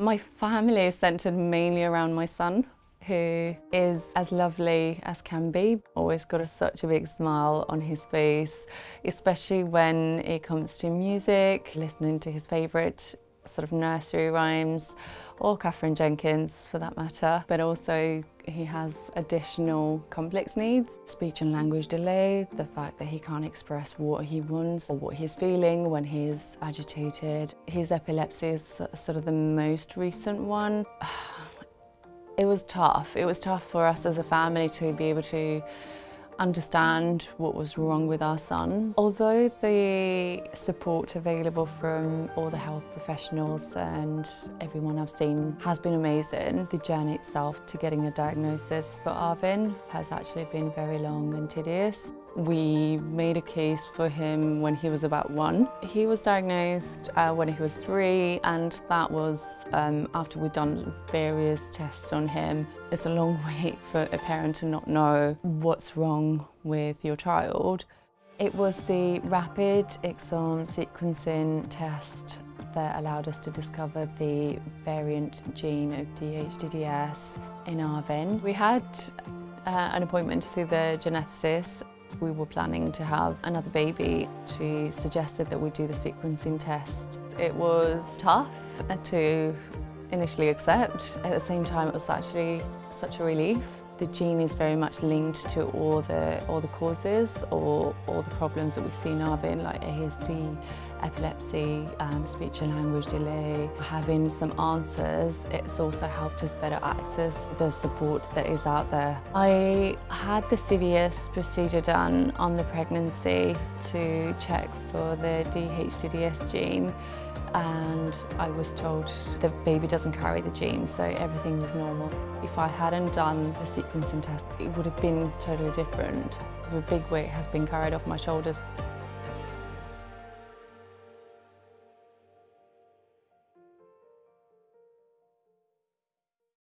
My family is centred mainly around my son who is as lovely as can be. Always got a, such a big smile on his face, especially when it comes to music, listening to his favourite sort of nursery rhymes or Katherine Jenkins for that matter. But also he has additional complex needs, speech and language delay, the fact that he can't express what he wants or what he's feeling when he's agitated. His epilepsy is sort of the most recent one. It was tough. It was tough for us as a family to be able to understand what was wrong with our son. Although the support available from all the health professionals and everyone I've seen has been amazing, the journey itself to getting a diagnosis for Arvin has actually been very long and tedious. We made a case for him when he was about one. He was diagnosed uh, when he was three and that was um, after we'd done various tests on him. It's a long wait for a parent to not know what's wrong with your child. It was the rapid exome sequencing test that allowed us to discover the variant gene of DHDDS in Arvin. We had uh, an appointment to see the geneticist we were planning to have another baby. She suggested that we do the sequencing test. It was tough to initially accept. At the same time, it was actually such a relief. The gene is very much linked to all the all the causes or all the problems that we see in Arvin, like ASD, epilepsy, um, speech and language delay. Having some answers, it's also helped us better access the support that is out there. I had the CVS procedure done on the pregnancy to check for the DHDDS gene and I was told the baby doesn't carry the gene, so everything was normal. If I hadn't done the sequencing test, it would have been totally different. The big weight has been carried off my shoulders.